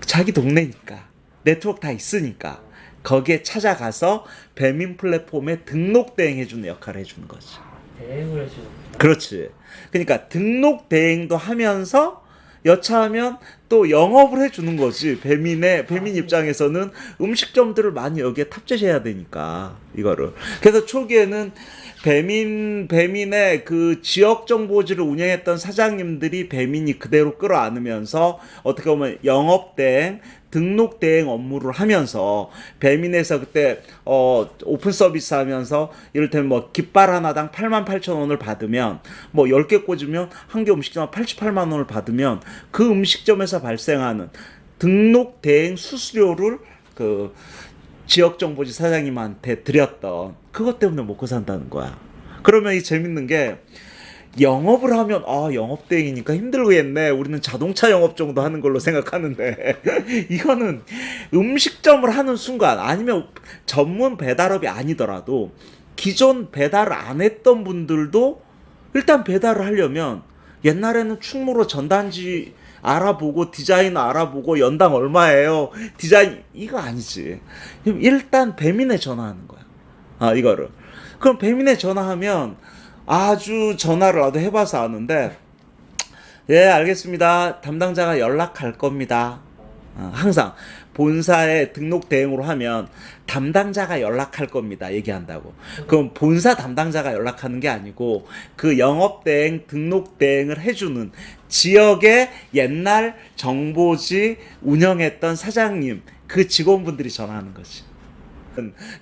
[SPEAKER 1] 자기 동네니까 네트워크 다 있으니까 거기에 찾아가서 배민 플랫폼에 등록 대행해 주는 역할을 해주는 거지.
[SPEAKER 2] 대행을 해주는
[SPEAKER 1] 그렇지. 그러니까 등록 대행도 하면서 여차하면 또 영업을 해주는 거지. 배민의 배민 입장에서는 음식점들을 많이 여기에 탑재해야 되니까 이거를. 그래서 초기에는 배민 배민의 그 지역 정보지를 운영했던 사장님들이 배민이 그대로 끌어안으면서 어떻게 보면 영업 대행 등록 대행 업무를 하면서 배민에서 그때 어 오픈 서비스 하면서 이를테면 뭐 깃발 하나당 8만 8천 원을 받으면 뭐 10개 꽂으면 한 개 음식점 88만 원을 받으면 그 음식점에서 발생하는 등록 대행 수수료를 그 지역 정보지 사장님한테 드렸던 그것 때문에 먹고 산다는 거야. 그러면 이 재밌는 게 영업을 하면 아 영업 대행이니까 힘들겠네. 우리는 자동차 영업 정도 하는 걸로 생각하는데. [laughs] 이거는 음식점을 하는 순간 아니면 전문 배달업이 아니더라도 기존 배달을 안 했던 분들도 일단 배달을 하려면 옛날에는 충무로 전단지 알아보고 디자인 알아보고 연당 얼마예요? 디자인 이거 아니지. 일단 배민에 전화하는 거야. 아 이거를. 그럼 배민에 전화하면 아주 전화를 나도 해봐서 아는데 예 알겠습니다 담당자가 연락할 겁니다 어, 항상 본사에 등록 대행으로 하면 담당자가 연락할 겁니다. 얘기한다고. 그럼 본사 담당자가 연락하는 게 아니고 그 영업 대행, 등록 대행을 해주는 지역의 옛날 정보지 운영했던 사장님, 그 직원분들이 전화하는 거지.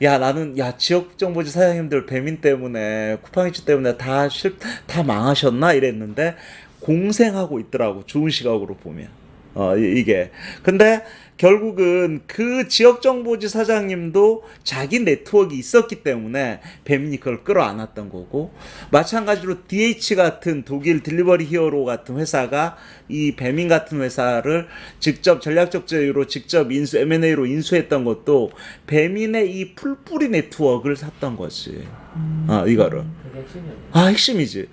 [SPEAKER 1] 야 나는 야 지역 정보지 사장님들 배민 때문에 쿠팡이츠 때문에 다 실 다 망하셨나? 이랬는데 공생하고 있더라고 좋은 시각으로 보면. 어 이- 이게. 근데 결국은 그 지역 정보지 사장님도 자기 네트워크 있었기 때문에 배민이 그걸 끌어안았던 거고 마찬가지로 DH 같은 독일 딜리버리 히어로 같은 회사가 이 배민 같은 회사를 직접 전략적 제휴로 직접 인수 M&A로 인수했던 것도 배민의 이 풀뿌리 네트워크를 샀던 거지. 아 이거를. 아 핵심이지.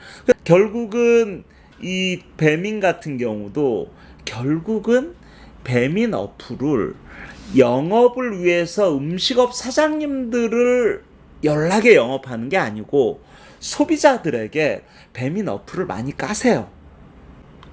[SPEAKER 1] 결국은 이 배민 같은 경우도 결국은 배민 어플을 영업을 위해서 음식업 사장님들을 연락에 영업하는 게 아니고 소비자들에게 배민 어플을 많이 까세요.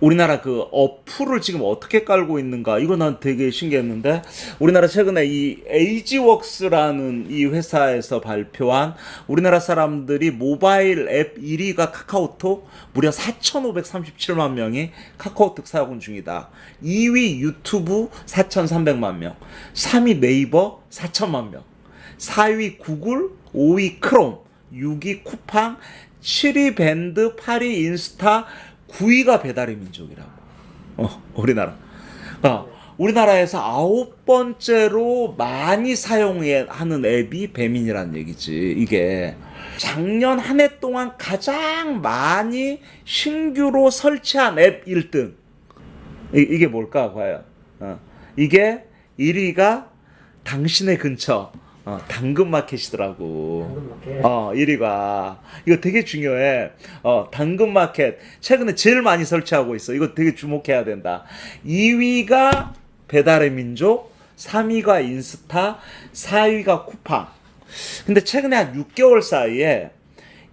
[SPEAKER 1] 우리나라 그 어플을 지금 어떻게 깔고 있는가 이거 난 되게 신기했는데 우리나라 최근에 이 에이지웍스라는 이 회사에서 발표한 우리나라 사람들이 모바일 앱 1위가 카카오톡 무려 4,537만 명이 카카오톡 사용 중이다. 2위 유튜브 4,300만 명, 3위 네이버 4천만 명, 4위 구글, 5위 크롬, 6위 쿠팡, 7위 밴드, 8위 인스타, 9위가 배달의 민족이라고. 어, 우리나라. 어, 우리나라에서 아홉 번째로 많이 사용하는 앱이 배민이라는 얘기지. 이게 작년 한 해 동안 가장 많이 신규로 설치한 앱 1등. 이, 이게 뭘까, 과연? 어, 이게 1위가 당신의 근처, 어, 당근마켓이더라고.
[SPEAKER 2] 당근마켓.
[SPEAKER 1] 어, 1위가. 이거 되게 중요해. 어, 당근마켓. 최근에 제일 많이 설치하고 있어. 이거 되게 주목해야 된다. 2위가 배달의 민족, 3위가 인스타, 4위가 쿠팡. 근데 최근에 한 6개월 사이에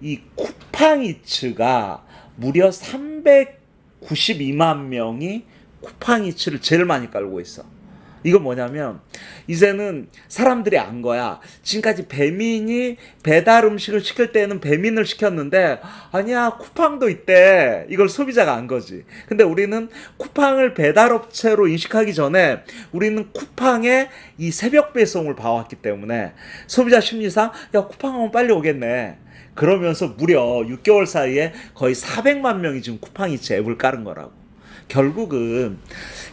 [SPEAKER 1] 이 쿠팡이츠가 무려 392만 명이 쿠팡이츠를 제일 많이 깔고 있어. 이건 뭐냐면 이제는 사람들이 안 거야. 지금까지 배민이 배달 음식을 시킬 때는 배민을 시켰는데 아니야 쿠팡도 있대. 이걸 소비자가 안 거지. 근데 우리는 쿠팡을 배달 업체로 인식하기 전에 우리는 쿠팡의 이 새벽 배송을 봐왔기 때문에 소비자 심리상 야 쿠팡하면 빨리 오겠네. 그러면서 무려 6개월 사이에 거의 400만 명이 지금 쿠팡이츠 앱을 깔은 거라고. 결국은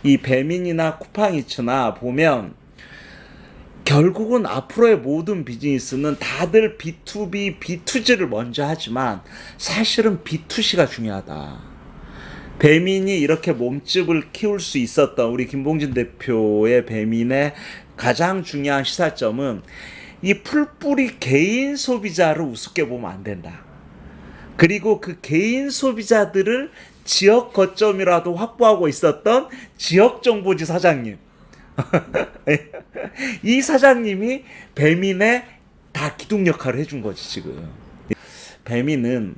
[SPEAKER 1] 이 배민이나 쿠팡이츠나 보면 결국은 앞으로의 모든 비즈니스는 다들 B2B, B2G를 먼저 하지만 사실은 B2C가 중요하다. 배민이 이렇게 몸집을 키울 수 있었던 우리 김봉진 대표의 배민의 가장 중요한 시사점은 이 풀뿌리 개인 소비자를 우습게 보면 안 된다. 그리고 그 개인 소비자들을 지역 거점이라도 확보하고 있었던 지역 정보지 사장님. [laughs] 이 사장님이 배민의 다 기둥 역할을 해준 거지 지금. 배민은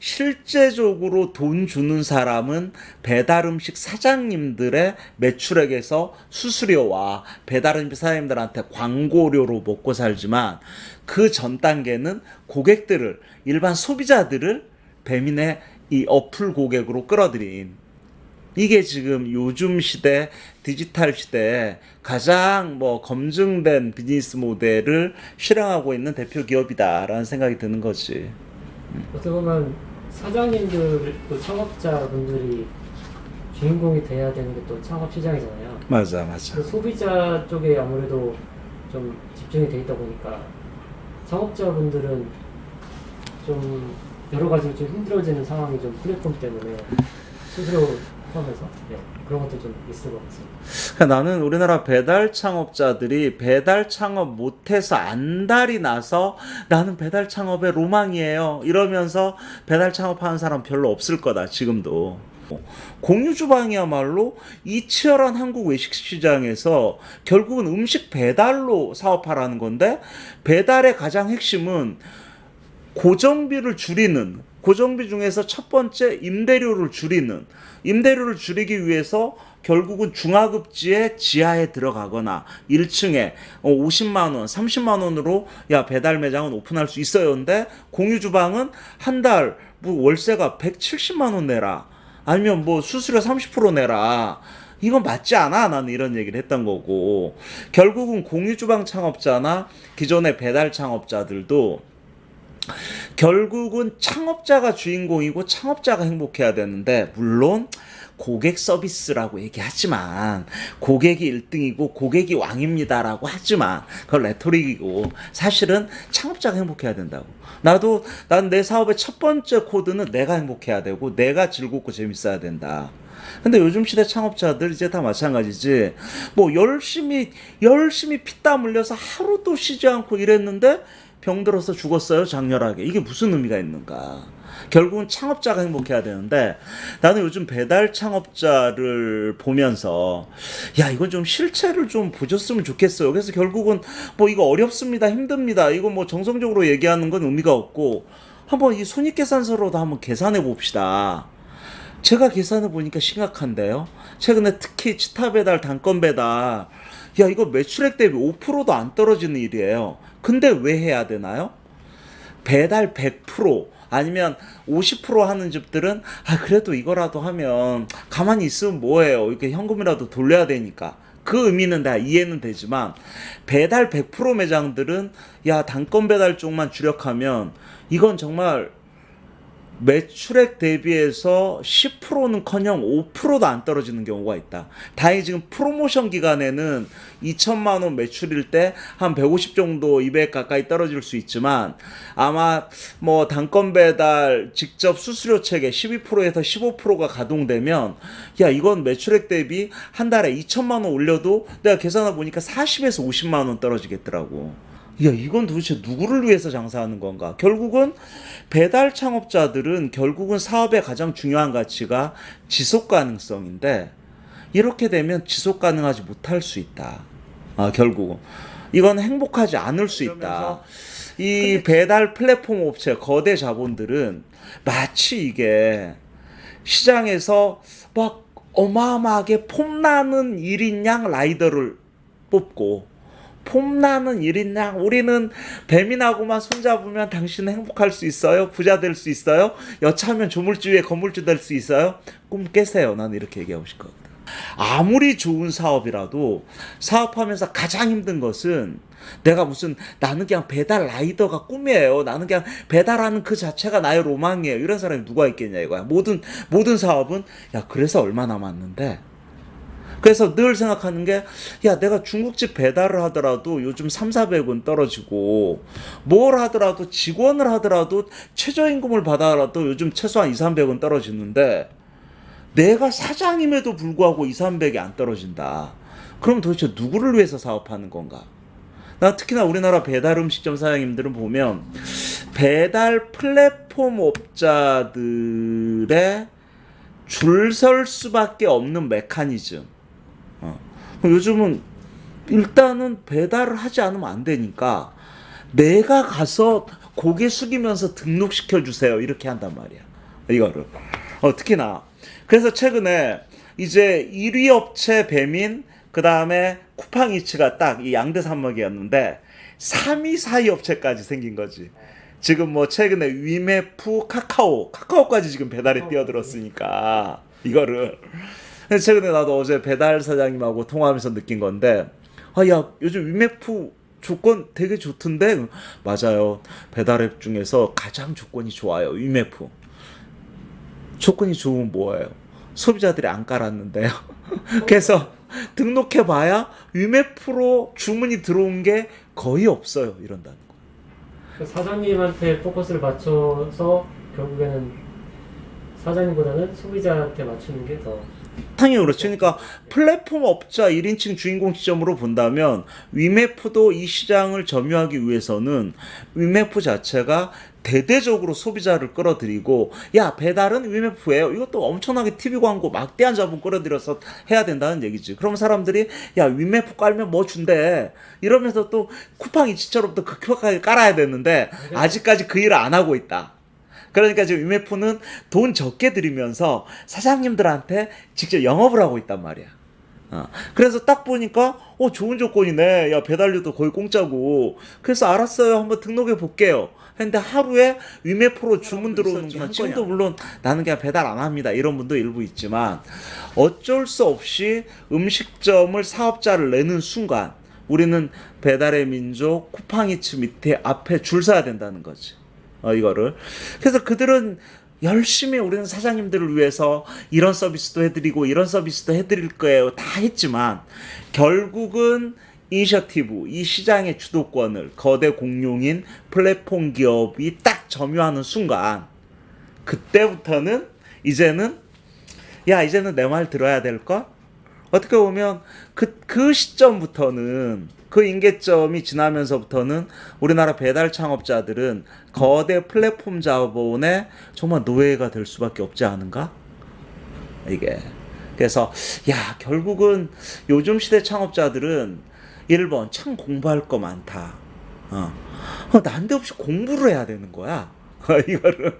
[SPEAKER 1] 실제적으로 돈 주는 사람은 배달 음식 사장님들의 매출액에서 수수료와 배달 음식 사장님들한테 광고료로 먹고 살지만 그 전 단계는 고객들을 일반 소비자들을 배민의 이 어플 고객으로 끌어들인 이게 지금 요즘 시대 디지털 시대에 가장 뭐 검증된 비즈니스 모델을 실행하고 있는 대표 기업이다라는 생각이 드는 거지.
[SPEAKER 2] 어떻게 보면 사장님들 또 창업자분들이 주인공이 돼야 되는 게 또 창업 시장이잖아요.
[SPEAKER 1] 맞아, 맞아.
[SPEAKER 2] 그 소비자 쪽에 아무래도 좀 집중이 돼 있다 보니까 창업자분들은 좀 여러 가지 좀 힘들어지는 상황이 좀 플랫폼 때문에 스스로 포함해서 네, 그런 것도 좀 있을 것 같습니다.
[SPEAKER 1] 그러니까 나는 우리나라 배달 창업자들이 배달 창업 못해서 안달이 나서 나는 배달 창업의 로망이에요. 이러면서 배달 창업하는 사람 별로 없을 거다, 지금도. 공유 주방이야말로 이 치열한 한국 외식 시장에서 결국은 음식 배달로 사업하라는 건데 배달의 가장 핵심은 고정비를 줄이는 고정비 중에서 첫 번째 임대료를 줄이는 임대료를 줄이기 위해서 결국은 중하급지의 지하에 들어가거나 1층에 50만 원, 30만 원으로 야 배달 매장은 오픈할 수 있어요. 근데 공유 주방은 한 달 뭐 월세가 170만 원 내라. 아니면 뭐 수수료 30% 내라. 이건 맞지 않아? 나는 이런 얘기를 했던 거고. 결국은 공유 주방 창업자나 기존의 배달 창업자들도 결국은 창업자가 주인공이고 창업자가 행복해야 되는데 물론 고객 서비스라고 얘기하지만 고객이 1등이고 고객이 왕입니다라고 하지만 그건 레토릭이고 사실은 창업자가 행복해야 된다고. 나도 난 내 사업의 첫 번째 코드는 내가 행복해야 되고 내가 즐겁고 재밌어야 된다. 근데 요즘 시대 창업자들 이제 다 마찬가지지. 뭐 열심히 열심히 피땀 흘려서 하루도 쉬지 않고 일했는데 병들어서 죽었어요 장렬하게. 이게 무슨 의미가 있는가? 결국은 창업자가 행복해야 되는데 나는 요즘 배달 창업자를 보면서 야 이건 좀 실체를 좀 보셨으면 좋겠어요. 그래서 결국은 뭐 이거 어렵습니다, 힘듭니다. 이거 뭐 정성적으로 얘기하는 건 의미가 없고 한번 이 손익계산서로도 한번 계산해 봅시다. 제가 계산해 보니까 심각한데요. 최근에 특히 치타 배달, 단건 배달, 야 이거 매출액 대비 5%도 안 떨어지는 일이에요. 근데 왜 해야 되나요? 배달 100% 아니면 50% 하는 집들은 아 그래도 이거라도 하면 가만히 있으면 뭐해요 이렇게 현금이라도 돌려야 되니까 그 의미는 다 이해는 되지만 배달 100% 매장들은 야 단건 배달 쪽만 주력하면 이건 정말 매출액 대비해서 10%는커녕 5%도 안 떨어지는 경우가 있다. 다행히 지금 프로모션 기간에는 2천만 원 매출일 때 한 150 정도 200 가까이 떨어질 수 있지만 아마 뭐 단건 배달 직접 수수료 체계 12%에서 15%가 가동되면 야 이건 매출액 대비 한 달에 2천만 원 올려도 내가 계산해 보니까 40에서 50만 원 떨어지겠더라고. 야, 이건 도대체 누구를 위해서 장사하는 건가? 결국은 배달 창업자들은 결국은 사업의 가장 중요한 가치가 지속 가능성인데 이렇게 되면 지속 가능하지 못할 수 있다. 아, 결국은. 이건 행복하지 않을 수 있다. 이 배달 플랫폼 업체 거대 자본들은 마치 이게 시장에서 막 어마어마하게 폼나는 1인양 라이더를 뽑고 폼나는 일인양 우리는 배민하고만 손잡으면 당신은 행복할 수 있어요? 부자 될 수 있어요? 여차하면 조물주 위에 건물주 될 수 있어요? 꿈 깨세요. 나는 이렇게 얘기하고 싶거든 아무리 좋은 사업이라도 사업하면서 가장 힘든 것은 내가 무슨 나는 그냥 배달 라이더가 꿈이에요. 나는 그냥 배달하는 그 자체가 나의 로망이에요. 이런 사람이 누가 있겠냐 이거야. 모든 모든 사업은 야 그래서 얼마 남았는데. 그래서 늘 생각하는 게, 야, 내가 중국집 배달을 하더라도 요즘 3, 400원 떨어지고, 뭘 하더라도 직원을 하더라도 최저임금을 받아라도 요즘 최소한 2, 300원 떨어지는데, 내가 사장임에도 불구하고 2, 300이 안 떨어진다. 그럼 도대체 누구를 위해서 사업하는 건가? 나 특히나 우리나라 배달 음식점 사장님들은 보면 배달 플랫폼 업자들의 줄 설 수밖에 없는 메커니즘. 어. 요즘은 일단은 배달을 하지 않으면 안 되니까 내가 가서 고개 숙이면서 등록시켜 주세요 이렇게 한단 말이야 이거를 어, 특히나 그래서 최근에 이제 1위 업체 배민 그 다음에 쿠팡이츠가 딱 이 양대 산맥이었는데 3위 4위 업체까지 생긴 거지. 지금 뭐 최근에 위메프 카카오 카카오까지 지금 배달에 뛰어들었으니까 이거를. 최근에 나도 어제 배달 사장님하고 통화하면서 느낀 건데 아 야 요즘 위메프 조건 되게 좋던데? 맞아요. 배달앱 중에서 가장 조건이 좋아요 위메프 조건이 좋으면 뭐예요? 소비자들이 안 깔았는데요. [laughs] 그래서 등록해봐야 위메프로 주문이 들어온 게 거의 없어요 이런다는 거.
[SPEAKER 2] 그 사장님한테 포커스를 맞춰서 결국에는 사장님보다는 소비자한테 맞추는 게 더
[SPEAKER 1] 당연히 그렇죠. 그러니까 플랫폼 업자 1인칭 주인공 시점으로 본다면 위메프도 이 시장을 점유하기 위해서는 위메프 자체가 대대적으로 소비자를 끌어들이고 야 배달은 위메프예요. 이것도 엄청나게 TV 광고 막대한 자본 끌어들여서 해야 된다는 얘기지. 그럼 사람들이 야 위메프 깔면 뭐 준대 이러면서 또 쿠팡 이치처럼 또 극격하게 깔아야 되는데 아직까지 그 일을 안 하고 있다. 그러니까 지금 위메프는 돈 적게 들이면서 사장님들한테 직접 영업을 하고 있단 말이야. 어. 그래서 딱 보니까 어 좋은 조건이네. 야 배달료도 거의 공짜고. 그래서 알았어요. 한번 등록해 볼게요. 근데 하루에 위메 프로 주문 들어오는 게 지금도 물론 나는 그냥 배달 안 합니다. 이런 분도 일부 있지만 어쩔 수 없이 음식점을 사업자를 내는 순간 우리는 배달의 민족 쿠팡이츠 밑에 앞에 줄 서야 된다는 거지. 어, 이거를. 그래서 그들은 열심히 우리는 사장님들을 위해서 이런 서비스도 해드리고 이런 서비스도 해드릴 거예요. 다 했지만 결국은 이니셔티브, 이 시장의 주도권을 거대 공룡인 플랫폼 기업이 딱 점유하는 순간 그때부터는 이제는 야 이제는 내 말 들어야 될 걸? 어떻게 보면 그, 그 시점부터는 그 인계점이 지나면서부터는 우리나라 배달 창업자들은 거대 플랫폼 자본의 정말 노예가 될 수밖에 없지 않은가? 이게. 그래서, 야, 결국은 요즘 시대 창업자들은 1번, 참 공부할 거 많다. 어. 어, 난데없이 공부를 해야 되는 거야. [laughs] 이거를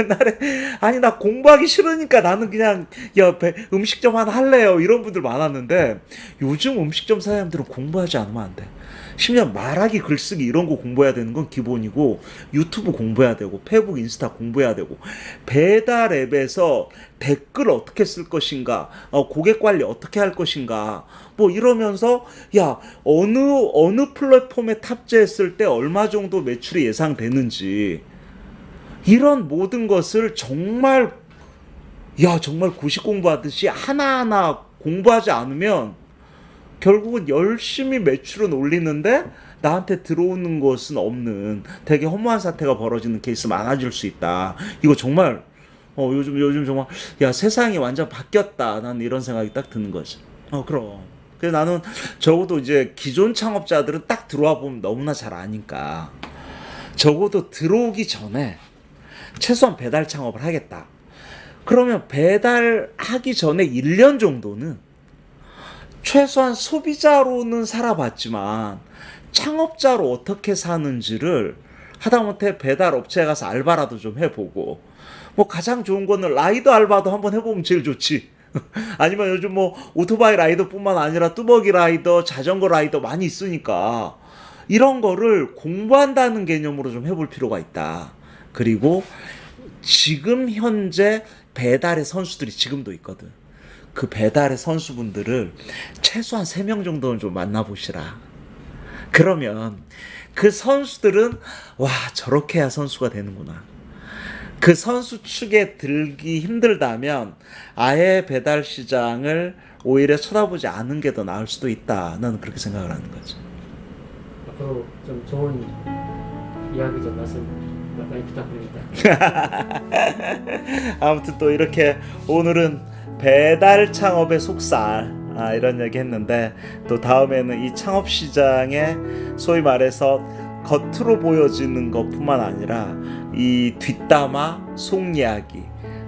[SPEAKER 1] 옛날에 아니 나 공부하기 싫으니까 나는 그냥 야 배- 음식점 하나 할래요 이런 분들 많았는데 요즘 음식점 사장님들은 공부하지 않으면 안 돼. 심지어 말하기 글쓰기 이런 거 공부해야 되는 건 기본이고 유튜브 공부해야 되고 페북 인스타 공부해야 되고 배달 앱에서 댓글 어떻게 쓸 것인가 어, 고객 관리 어떻게 할 것인가 뭐 이러면서 야 어느 어느 플랫폼에 탑재했을 때 얼마 정도 매출이 예상되는지 이런 모든 것을 정말 야 정말 고시 공부하듯이 하나하나 공부하지 않으면 결국은 열심히 매출은 올리는데 나한테 들어오는 것은 없는 되게 허무한 사태가 벌어지는 케이스 많아질 수 있다. 이거 정말 어 요즘 요즘 정말 야 세상이 완전 바뀌었다. 난 이런 생각이 딱 드는 거지. 어 그럼. 그래서 나는 적어도 이제 기존 창업자들은 딱 들어와 보면 너무나 잘 아니까 적어도 들어오기 전에 최소한 배달 창업을 하겠다. 그러면 배달하기 전에 1년 정도는 최소한 소비자로는 살아봤지만 창업자로 어떻게 사는지를 하다못해 배달 업체에 가서 알바라도 좀 해보고 뭐 가장 좋은 거는 라이더 알바도 한번 해보면 제일 좋지. [laughs] 아니면 요즘 뭐 오토바이 라이더뿐만 아니라 뚜벅이 라이더, 자전거 라이더 많이 있으니까 이런 거를 공부한다는 개념으로 좀 해볼 필요가 있다. 그리고 지금 현재 배달의 선수들이 지금도 있거든. 그 배달의 선수분들을 최소한 3명 정도는 좀 만나보시라. 그러면 그 선수들은 와, 저렇게 해야 선수가 되는구나. 그 선수 축에 들기 힘들다면 아예 배달 시장을 오히려 쳐다보지 않은 게더 나을 수도 있다. 나는 그렇게 생각을 하는 거지.
[SPEAKER 2] 앞으로 좀 좋은 이야기 좀 말씀 많이 부탁드립니다. [laughs]
[SPEAKER 1] 아무튼 또 이렇게 오늘은 배달 창업의 속살 아, 이런 얘기 했는데 또 다음에는 이 창업 시장에 소위 말해서 겉으로 보여지는 것뿐만 아니라 이 뒷담화 속 이야기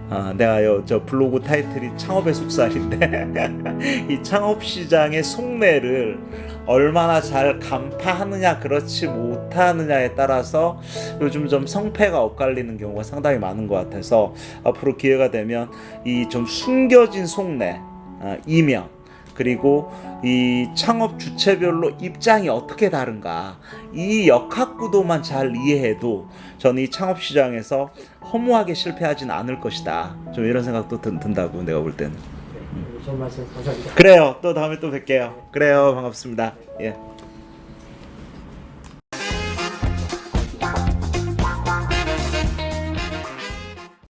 [SPEAKER 1] 아, 내가 요, 저 블로그 타이틀이 창업의 속살인데 [laughs] 이 창업 시장의 속내를 얼마나 잘 간파하느냐 그렇지 못하느냐에 따라서 요즘 좀 성패가 엇갈리는 경우가 상당히 많은 것 같아서 앞으로 기회가 되면 이 좀 숨겨진 속내 아, 이면 그리고 이 창업 주체별로 입장이 어떻게 다른가 이 역학 구도만 잘 이해해도 저는 이 창업 시장에서 허무하게 실패하진 않을 것이다. 좀 이런 생각도 든, 든다고 내가 볼 때는.
[SPEAKER 2] 네, 좋은 말씀 감사합니다.
[SPEAKER 1] 그래요 또 다음에 또 뵐게요 그래요 반갑습니다 예.